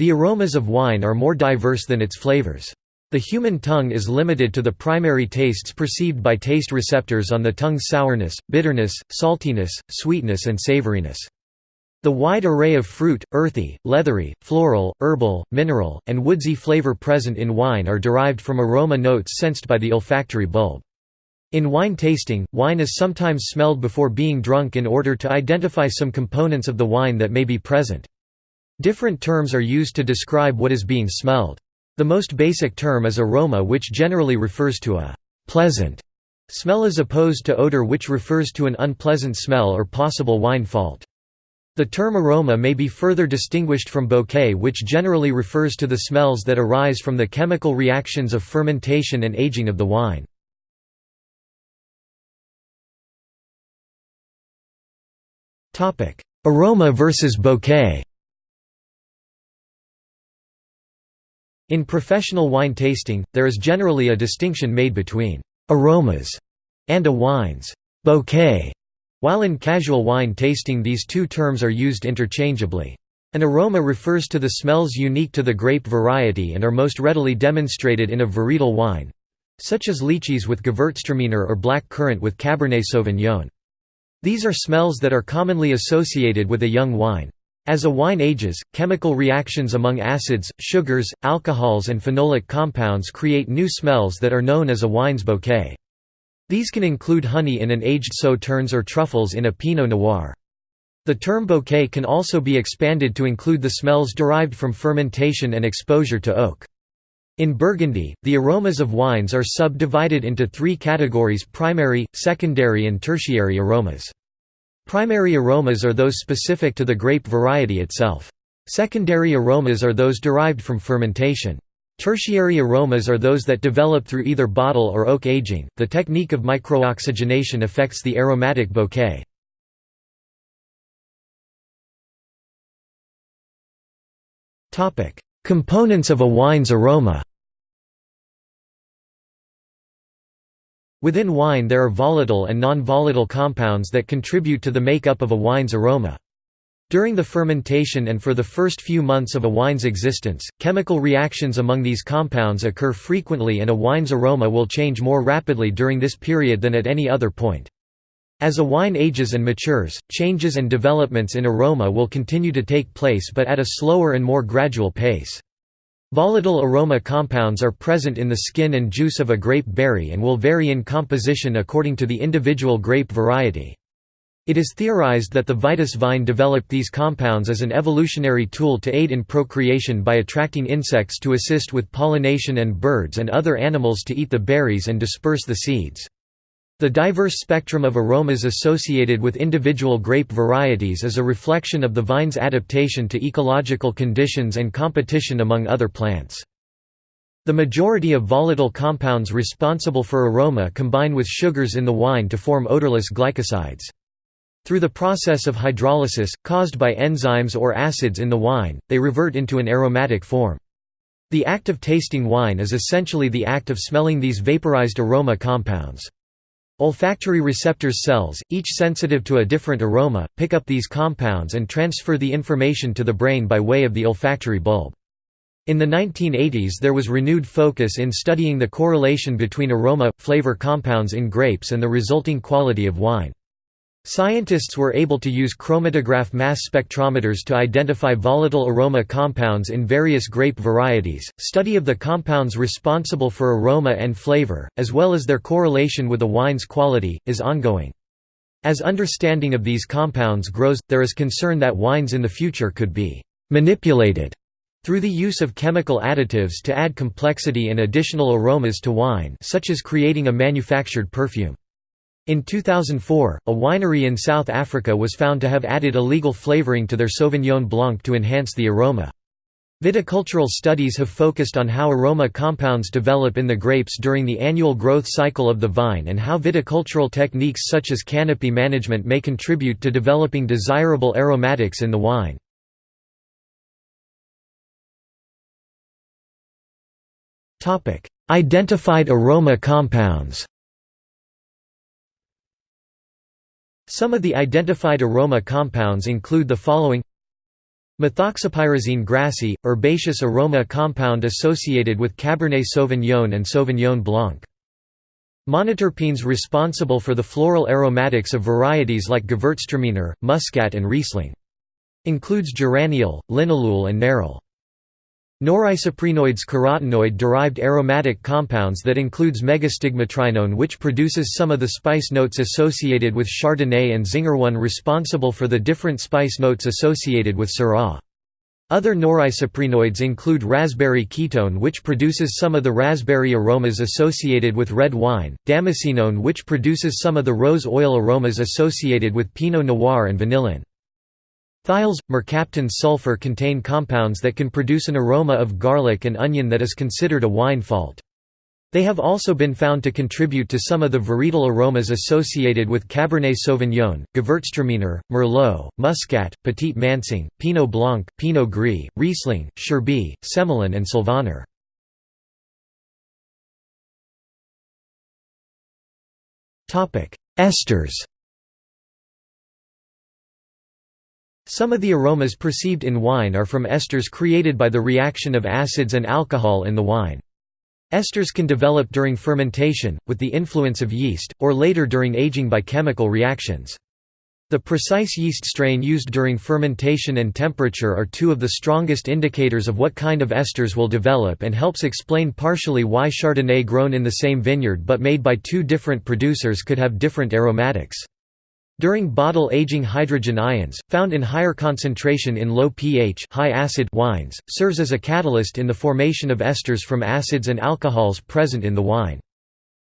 The aromas of wine are more diverse than its flavors. The human tongue is limited to the primary tastes perceived by taste receptors on the tongue's sourness, bitterness, saltiness, sweetness and savoriness. The wide array of fruit, earthy, leathery, floral, herbal, mineral, and woodsy flavor present in wine are derived from aroma notes sensed by the olfactory bulb. In wine tasting, wine is sometimes smelled before being drunk in order to identify some components of the wine that may be present. Different terms are used to describe what is being smelled. The most basic term is aroma which generally refers to a «pleasant» smell as opposed to odor which refers to an unpleasant smell or possible wine fault. The term aroma may be further distinguished from bouquet which generally refers to the smells that arise from the chemical reactions of fermentation and aging of the wine. Aroma versus bouquet In professional wine tasting, there is generally a distinction made between «aromas» and a wine's «bouquet», while in casual wine tasting these two terms are used interchangeably. An aroma refers to the smells unique to the grape variety and are most readily demonstrated in a varietal wine—such as lychees with Gewürztraminer or black currant with Cabernet Sauvignon. These are smells that are commonly associated with a young wine. As a wine ages, chemical reactions among acids, sugars, alcohols and phenolic compounds create new smells that are known as a wine's bouquet. These can include honey in an aged sauternes or truffles in a Pinot Noir. The term bouquet can also be expanded to include the smells derived from fermentation and exposure to oak. In Burgundy, the aromas of wines are subdivided into three categories primary, secondary and tertiary aromas. Primary aromas are those specific to the grape variety itself. Secondary aromas are those derived from fermentation. Tertiary aromas are those that develop through either bottle or oak aging. The technique of microoxygenation affects the aromatic bouquet. Topic: Components of a wine's aroma. Within wine there are volatile and non-volatile compounds that contribute to the makeup of a wine's aroma. During the fermentation and for the first few months of a wine's existence, chemical reactions among these compounds occur frequently and a wine's aroma will change more rapidly during this period than at any other point. As a wine ages and matures, changes and developments in aroma will continue to take place but at a slower and more gradual pace. Volatile aroma compounds are present in the skin and juice of a grape berry and will vary in composition according to the individual grape variety. It is theorized that the Vitis vine developed these compounds as an evolutionary tool to aid in procreation by attracting insects to assist with pollination and birds and other animals to eat the berries and disperse the seeds. The diverse spectrum of aromas associated with individual grape varieties is a reflection of the vine's adaptation to ecological conditions and competition among other plants. The majority of volatile compounds responsible for aroma combine with sugars in the wine to form odorless glycosides. Through the process of hydrolysis, caused by enzymes or acids in the wine, they revert into an aromatic form. The act of tasting wine is essentially the act of smelling these vaporized aroma compounds. Olfactory receptors cells, each sensitive to a different aroma, pick up these compounds and transfer the information to the brain by way of the olfactory bulb. In the 1980s there was renewed focus in studying the correlation between aroma, flavor compounds in grapes and the resulting quality of wine. Scientists were able to use chromatograph mass spectrometers to identify volatile aroma compounds in various grape varieties. Study of the compounds responsible for aroma and flavor, as well as their correlation with a wine's quality, is ongoing. As understanding of these compounds grows, there is concern that wines in the future could be manipulated through the use of chemical additives to add complexity and additional aromas to wine, such as creating a manufactured perfume. In 2004, a winery in South Africa was found to have added illegal flavoring to their Sauvignon Blanc to enhance the aroma. Viticultural studies have focused on how aroma compounds develop in the grapes during the annual growth cycle of the vine and how viticultural techniques such as canopy management may contribute to developing desirable aromatics in the wine. Identified aroma compounds Some of the identified aroma compounds include the following Methoxypyrazine grassi, herbaceous aroma compound associated with Cabernet Sauvignon and Sauvignon Blanc. Monoterpenes responsible for the floral aromatics of varieties like Gewürztraminer, Muscat and Riesling. Includes geraniol, linalool and nerol. Norisoprenoids carotenoid-derived aromatic compounds that includes megastigmatrienone which produces some of the spice notes associated with Chardonnay and Zingerone responsible for the different spice notes associated with Syrah. Other norisoprenoids include raspberry ketone which produces some of the raspberry aromas associated with red wine, damascenone which produces some of the rose oil aromas associated with Pinot Noir and vanillin. Thiols, mercaptan sulfur contain compounds that can produce an aroma of garlic and onion that is considered a wine fault. They have also been found to contribute to some of the varietal aromas associated with Cabernet Sauvignon, Gewürztraminer, Merlot, Muscat, Petit Manseng, Pinot Blanc, Pinot Gris, Riesling, Scheurebe, Semillon and Sylvaner. Esters Some of the aromas perceived in wine are from esters created by the reaction of acids and alcohol in the wine. Esters can develop during fermentation, with the influence of yeast, or later during aging by chemical reactions. The precise yeast strain used during fermentation and temperature are two of the strongest indicators of what kind of esters will develop and helps explain partially why Chardonnay grown in the same vineyard but made by two different producers could have different aromatics. During bottle aging hydrogen ions, found in higher concentration in low pH high acid wines, serves as a catalyst in the formation of esters from acids and alcohols present in the wine.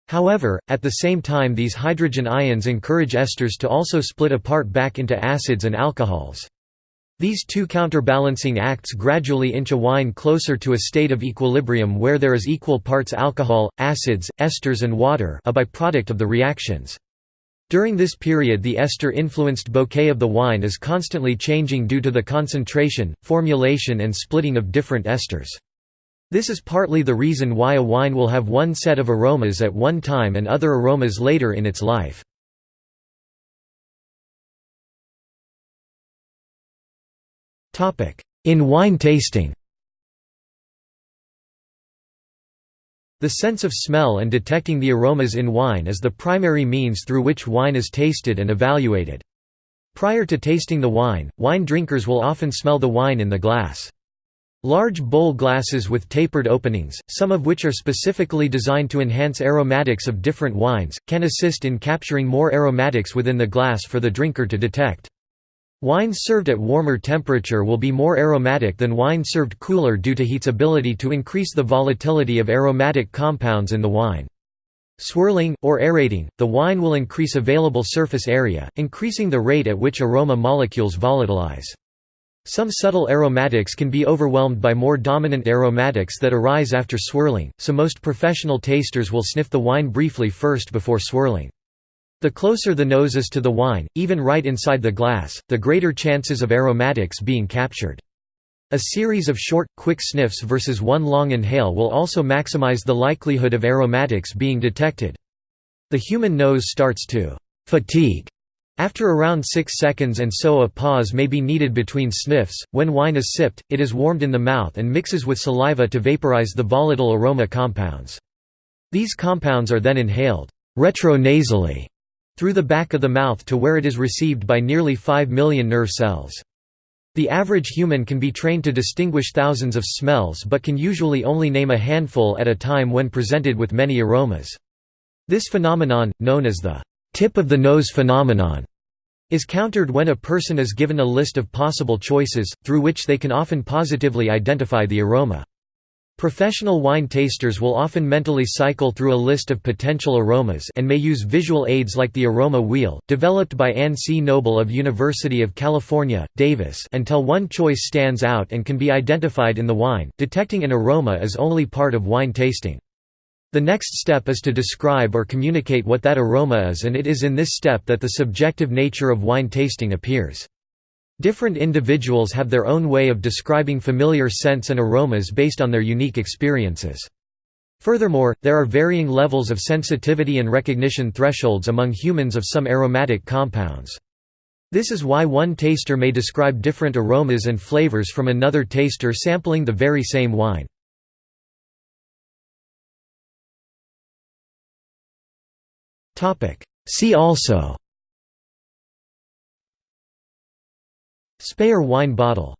However, at the same time these hydrogen ions encourage esters to also split apart back into acids and alcohols. These two counterbalancing acts gradually inch a wine closer to a state of equilibrium where there is equal parts alcohol, acids, esters and water a byproduct of the reactions. During this period the ester-influenced bouquet of the wine is constantly changing due to the concentration, formulation and splitting of different esters. This is partly the reason why a wine will have one set of aromas at one time and other aromas later in its life. In wine tasting The sense of smell and detecting the aromas in wine is the primary means through which wine is tasted and evaluated. Prior to tasting the wine, wine drinkers will often smell the wine in the glass. Large bowl glasses with tapered openings, some of which are specifically designed to enhance aromatics of different wines, can assist in capturing more aromatics within the glass for the drinker to detect. Wines served at warmer temperature will be more aromatic than wine served cooler due to heat's ability to increase the volatility of aromatic compounds in the wine. Swirling, or aerating, the wine will increase available surface area, increasing the rate at which aroma molecules volatilize. Some subtle aromatics can be overwhelmed by more dominant aromatics that arise after swirling, so most professional tasters will sniff the wine briefly first before swirling. The closer the nose is to the wine, even right inside the glass, the greater chances of aromatics being captured. A series of short, quick sniffs versus one long inhale will also maximize the likelihood of aromatics being detected. The human nose starts to «fatigue» after around 6 seconds and so a pause may be needed between sniffs. When wine is sipped, it is warmed in the mouth and mixes with saliva to vaporize the volatile aroma compounds. These compounds are then inhaled retronasally through the back of the mouth to where it is received by nearly 5 million nerve cells. The average human can be trained to distinguish thousands of smells but can usually only name a handful at a time when presented with many aromas. This phenomenon, known as the tip of the nose phenomenon, is countered when a person is given a list of possible choices, through which they can often positively identify the aroma. Professional wine tasters will often mentally cycle through a list of potential aromas and may use visual aids like the aroma wheel, developed by Anne C. Noble of University of California, Davis until one choice stands out and can be identified in the wine. Detecting an aroma is only part of wine tasting. The next step is to describe or communicate what that aroma is and it is in this step that the subjective nature of wine tasting appears. Different individuals have their own way of describing familiar scents and aromas based on their unique experiences. Furthermore, there are varying levels of sensitivity and recognition thresholds among humans of some aromatic compounds. This is why one taster may describe different aromas and flavors from another taster sampling the very same wine. See also Speyer wine bottle